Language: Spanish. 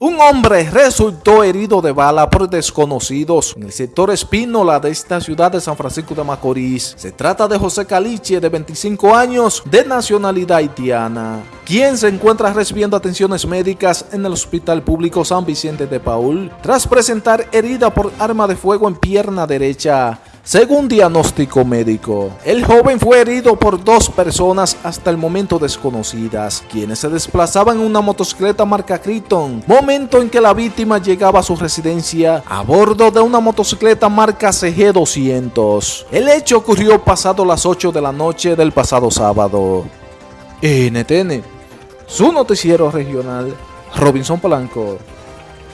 Un hombre resultó herido de bala por desconocidos en el sector Espínola de esta ciudad de San Francisco de Macorís. Se trata de José Caliche, de 25 años, de nacionalidad haitiana, quien se encuentra recibiendo atenciones médicas en el Hospital Público San Vicente de Paul, tras presentar herida por arma de fuego en pierna derecha. Según diagnóstico médico, el joven fue herido por dos personas hasta el momento desconocidas, quienes se desplazaban en una motocicleta marca Criton, momento en que la víctima llegaba a su residencia a bordo de una motocicleta marca CG200. El hecho ocurrió pasado las 8 de la noche del pasado sábado. NTN, su noticiero regional, Robinson Polanco.